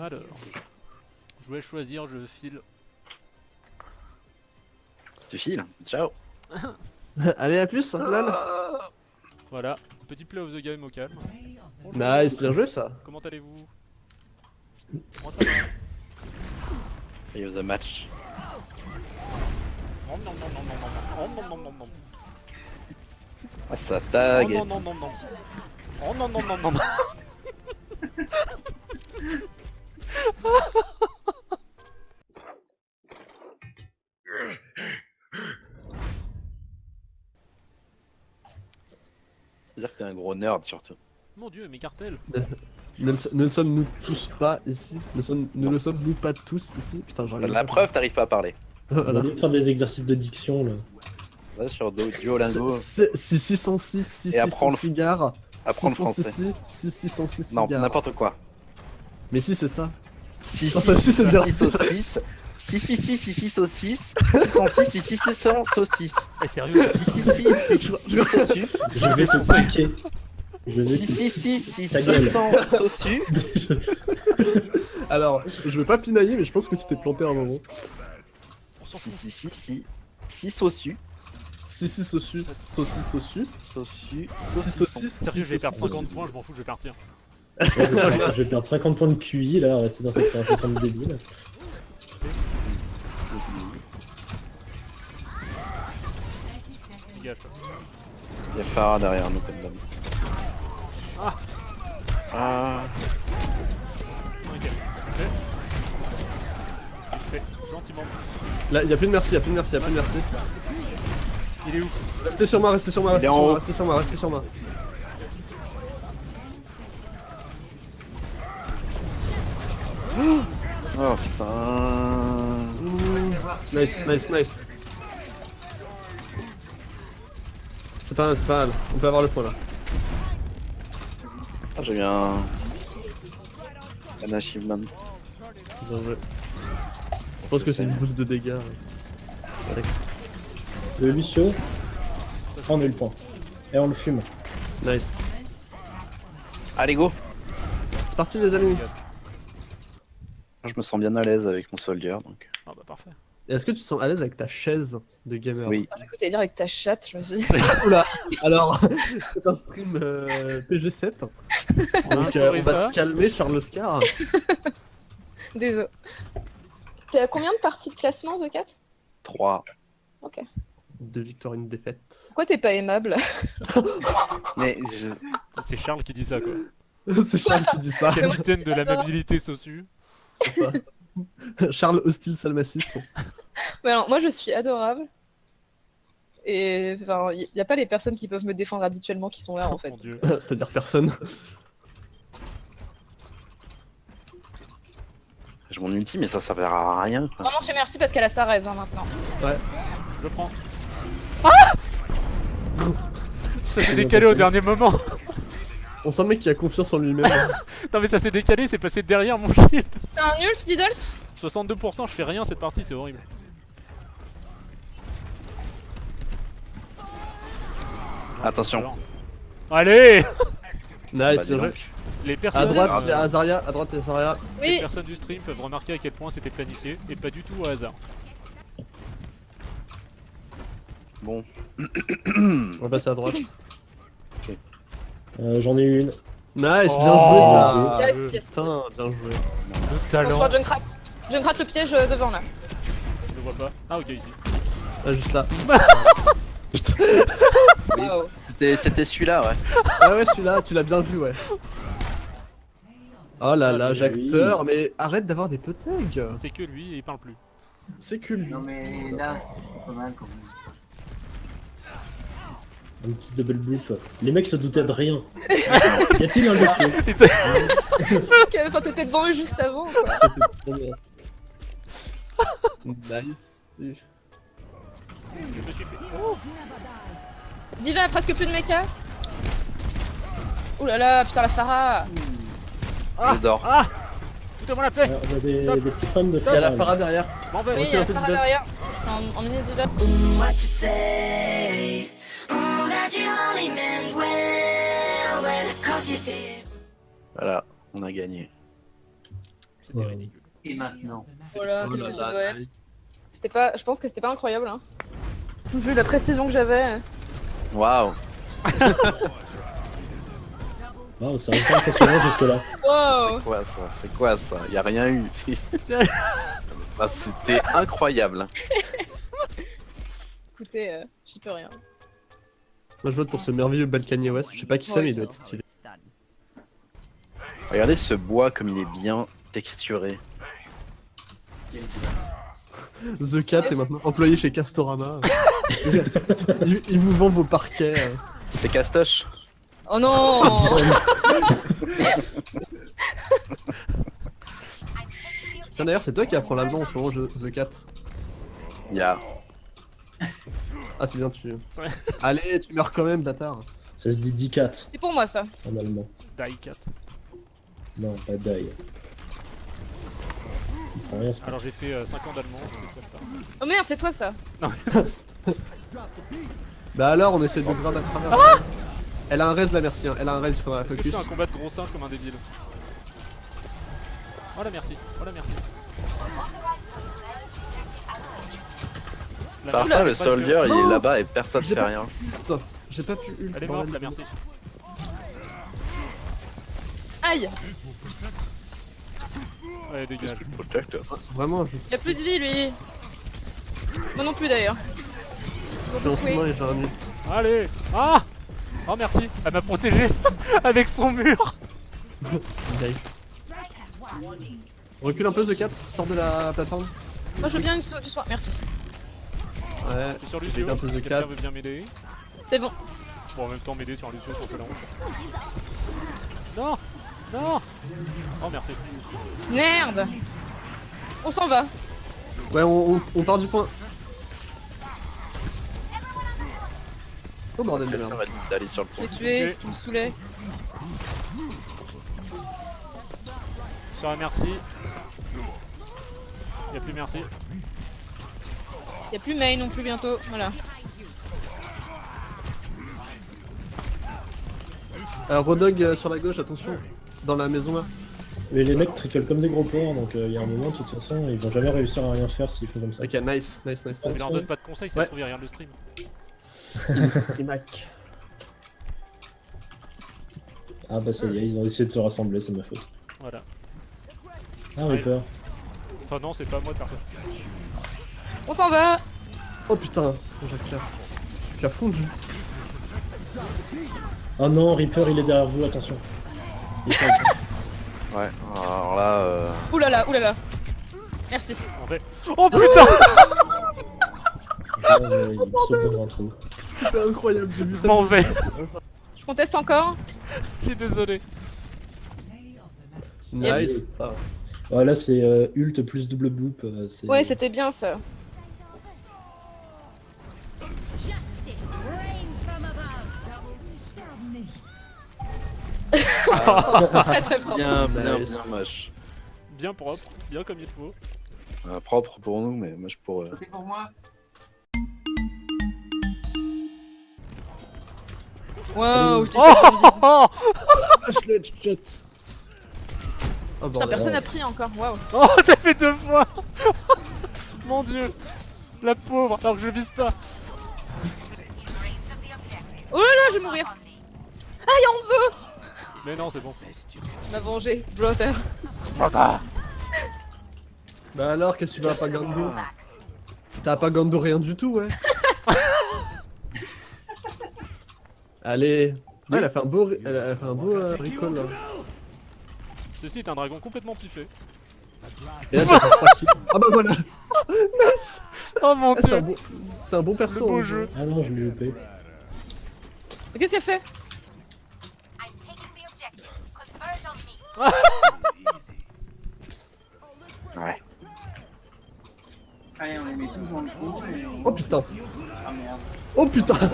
Alors, je voulais choisir, je file. Tu files. Ciao. Allez, à plus. Voilà, petit play of the game au calme. Bonjour. Nice, bien joué ça. Comment allez-vous Moi ça va. Et the match. Nom, nom, nom, nom, nom, nom, nom, nom, nom, nom. Ah, ça Oh tag. non, non, non, non. Oh non, non, non, non, non. Dire que t'es un gros nerd surtout. Mon dieu, mes cartels. Ne, le- ne le sommes-nous tous pas ici? Ne, sommes- ne le sommes-nous pas tous ici? Putain, j'arrive. La preuve, t'arrives pas à parler. On va faire des exercices de diction là. Va sur Duolingo, C'est- c'est 606, 606 Et apprends le- cigares. apprends le 606, français. 606 Non, cigares. n'importe quoi. Mais si, c'est ça. 6 saucisses. 6 si si si si saucisse 606 si si 600 saucisse Eh sérieux Si si si si saucisse Je vais te plaquer Si si si si 600 saucisse Alors, je vais pas pinailler mais je pense que tu t'es planté à un moment. On s'en fout. Si si si si saucisse si si saucisse saucisse saucisse saucisse saucisse sérieux je vais perdre 50 points, je m'en fous, je vais partir. je, perdre 50 points de QI là, rester dans cette conversation de débile. Il y a Farah derrière nous comme d'hab. Ah. Ah. Ok. Ok. Fait. Gentiment. Là, y'a plus de merci, y'a plus de merci, y'a plus de merci. Il est où? Restez sur moi, restez sur moi, restez Il est sur moi, restez sur moi, restez sur moi. Oh putain. Nice, nice, nice. C'est pas mal, c'est pas mal. On peut avoir le point là. Ah, j'ai eu un. Un achievement. Bien joué. Je pense que c'est une boost de dégâts. ouais. Le Lucio, on a eu le point. Et on le fume. Nice. Allez, go C'est parti les amis. Je me sens bien à l'aise avec mon soldier donc. Ah bah parfait. Est-ce que tu te sens à l'aise avec ta chaise de gamer Oui. Ah, J'ai cru t'allais dire avec ta chatte, je me suis dit. Oula Alors, c'est un stream euh, PG7. On a Donc euh, instauré on va se calmer, Charles Oscar. Désolé. T'es à combien de parties de classement, The Cat? 3. Ok. Deux victoires, une défaite. Pourquoi t'es pas aimable? Mais je... C'est Charles qui dit ça quoi. c'est Charles qui dit ça. Capitaine de l'amabilité sociale. Ça. Charles Hostile Salmacis. Ouais, alors, Moi, je suis adorable. Et enfin, il n'y a pas les personnes qui peuvent me défendre habituellement qui sont là en fait. C'est-à-dire personne. j'ai mon ulti, mais ça servira à rien. Quoi. Vraiment, je fais merci parce qu'elle a sa raise hein, maintenant. Je le prends. Ah Ça s'est décalé au dernier moment. On sent le mec qui a confiance en lui-même. Non mais ça s'est décalé, c'est passé derrière mon shield. T'as un ult, Diddles? 62%, je fais rien cette partie, c'est horrible. Attention. Allez nice, Bah, bien joué. Les À personnes, droite, euh, il y a Azaria. À droite, Azaria. les Oui, personnes du stream peuvent remarquer à quel point c'était planifié et pas du tout au hasard. Bon. On va passer à droite. Euh, J'en ai une. Nice, bien Oh. joué ça. Yes, yes. Putain, bien joué. Le talent. voit Junkrat. Junkrat le piège euh, devant là. Je le vois pas. Ah ok ici. Ah, juste là. Waouh. C'était c'était celui-là, ouais. Ah ouais, celui-là, tu l'as bien vu, ouais. Oh là Ah, là, oui. Jacteur, mais arrête d'avoir des potegs. C'est que lui et il parle plus. C'est que lui. Non mais là, c'est pas mal quand même. Un petit double bloop. Les mecs se doutaient de rien. y a-t-il un Lucio Ok, Enfin, t'étais devant eux juste avant quoi. Nice. Je me suis fait. Diva a presque plus de mecha. Ouh là là, putain la Farah. Ah dors. Ah Foutez-moi la paix Alors, On a des, des petits fans de Il y a la Farah. derrière. M'en vais Oui, il y a la Farah derrière. En, en mini Diva. Voilà, on a gagné. C'était Ouais. ridicule. Et maintenant Voilà, Oh c'est là là. C'était pas, je pense que c'était pas incroyable. Hein. Vu la précision que j'avais. Waouh. Waouh, ça reste impressionnant jusque-là. Wow C'est quoi ça C'est quoi ça? Y a rien eu. Bah, C'était incroyable. Écoutez, euh, j'y peux rien. Moi je vote pour ce merveilleux Balkany West. Je sais pas qui c'est, mais il doit être stylé. Regardez ce bois comme il est bien texturé. The Cat est maintenant employé chez Castorama. il, il vous vend vos parquets. C'est Castoche Oh non Tiens d'ailleurs, c'est toi qui apprends l'allemand en ce moment, The Cat. Ya. Ah, c'est bien, tu. Allez, tu meurs quand même, bâtard. Ça se dit Dicat C'est pour moi ça. en allemand. Die 4. Non, pas Die. Rien, pas- Alors j'ai fait 5 ans d'allemand. Oh merde, c'est toi ça. Bah alors, on essaie de grab à travers. Elle a un res la merci, hein. elle a un res, il faudra que je focus. fais un combat de gros singe comme un débile? Oh la merci, oh la merci. La Par ça, le soldier il est là-bas et personne fait rien. Putain, j'ai pas pu ult. Elle est morte la merci. Aïe Ouais dégage. Vraiment, je Il a plus de vie lui. Moi non plus d'ailleurs. je suis en chemin et j'ai un ult. Allez Ah Oh merci, elle m'a protégé avec son mur Nice. Recule un peu, The Cat, sors de la plateforme. Moi je veux bien une du soir, merci. Ouais, Je suis sur J'ai Lucio, un peu de quelqu'un veut bien m'aider C'est bon. Bon en même temps m'aider sur Lucio c'est un peu la honte. Non Non Oh merci. Merde On s'en va. ouais, on, on- on part du point. Oh bordel de merde. d'aller sur le Je pont. tué, Ok. tu me saoulais. Sur la merci. Y'a plus merci. Y'a plus main non plus bientôt. Voilà. Alors, Rodog euh, sur la gauche, attention. Dans la maison là. Mais les mecs tricolent comme des gros porcs, donc euh, il y a un moment, de toute façon, ils vont jamais réussir à rien faire s'ils font comme ça. Ok, nice, nice, nice, On nice. leur donne pas de conseils, ça Ouais. se trouve, il le stream. Trimac. Ah bah ça y est, ils ont essayé de se rassembler, c'est ma faute. Voilà. Ah Ouais. Reaper. Enfin non, c'est pas moi de faire ça. On s'en va Oh putain, Jacques Tu as fondu. Oh non, Reaper il est derrière vous, attention. Il est pas- Ouais, alors là, euh... Oulala, oulala. Merci. Oh putain Ah, trou. C'était incroyable, j'ai vu Je ça. m'en vais Je conteste encore. Je suis désolé. Nice. ça. Ouais, là c'est euh, ult plus double boop. euh, Ouais, c'était bien ça. Très très propre. bien, bien, Nice. bien moche. Bien propre, bien comme il faut. Euh, propre pour nous, mais moche pour eux. C'est pour moi Waouh, je t'ai Oh, oh, oh Ah, je le headshot. Oh Putain, personne n'a pris encore. Waouh. Oh, ça fait deux fois Mon dieu La pauvre, alors que je vise pas. Oh là là, je vais mourir. Ah, y'a Hanzo Mais non, c'est bon. M'a vengé. Blotter. Bâtard Bah alors, qu'est-ce que tu vas pas Gando T'as pas Gando rien du tout, ouais. Allez. Ouais, elle a fait un beau, elle a fait un beau euh, recall là. Ceci est un dragon complètement piffé. Et là, t'as fait 3 kills. Ah bah voilà. Nice. Oh mon Ah, C'est un dieu bon, c'est un bon perso. Le beau hein. jeu. Ah non, je l'ai loupé. Qu'est-ce qu'elle fait? Ouais. Allez, on les met tous dans le trou et on... Oh putain. Ah merde. Oh putain.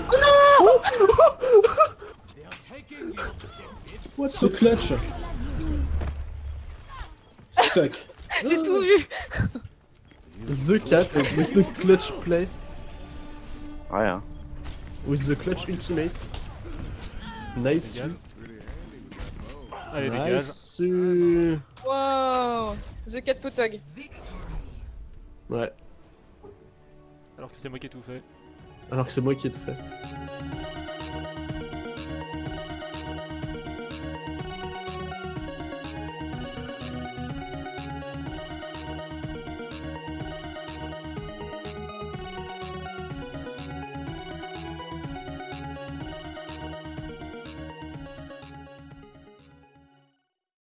What the clutch Fuck. J'ai tout vu. The cat with the clutch play. Ouais, hein. With the clutch ultimate. Nice. Allez, dégage. Dessus. Wow The Cat Potog. Ouais, Alors que c'est moi qui ai tout fait. alors que c'est moi qui ai tout fait.